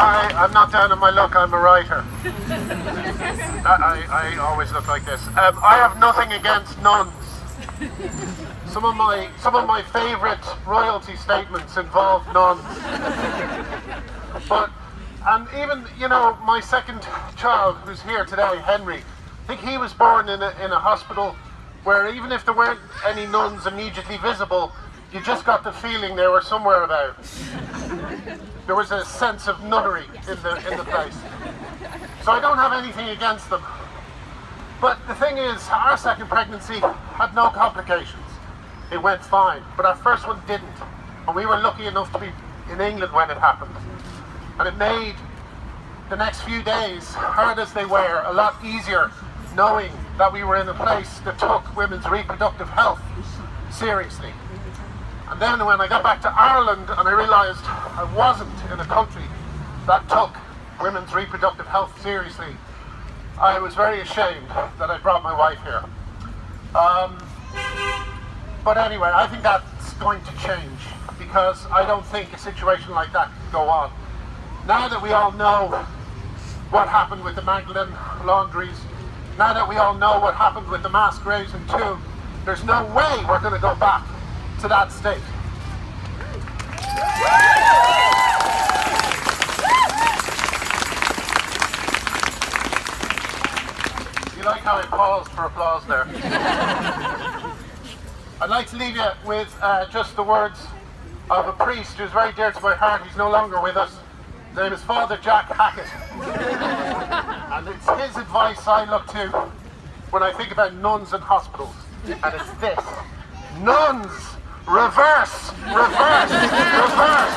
Hi, I'm not down on my luck, I'm a writer. I, I, I always look like this. Um, I have nothing against nuns. Some of my some of my favourite royalty statements involve nuns. But and even you know my second child who's here today, Henry, I think he was born in a in a hospital where even if there weren't any nuns immediately visible, you just got the feeling they were somewhere about. There was a sense of nunnery in the in the place. So I don't have anything against them. But the thing is, our second pregnancy had no complications. It went fine, but our first one didn't. And we were lucky enough to be in England when it happened. And it made the next few days, hard as they were, a lot easier knowing that we were in a place that took women's reproductive health seriously. And then when I got back to Ireland and I realised I wasn't in a country that took women's reproductive health seriously, I was very ashamed that I brought my wife here. Um, but anyway, I think that's going to change because I don't think a situation like that can go on. Now that we all know what happened with the Magdalene laundries, now that we all know what happened with the mass graves in Tuam, there's no way we're going to go back to that state. You like how I paused for applause there? I'd like to leave you with uh, just the words of a priest who's very dear to my heart. He's no longer with us. His name is Father Jack Hackett. and it's his advice I look to when I think about nuns and hospitals. And it's this. Nuns! Reverse! Reverse! Reverse!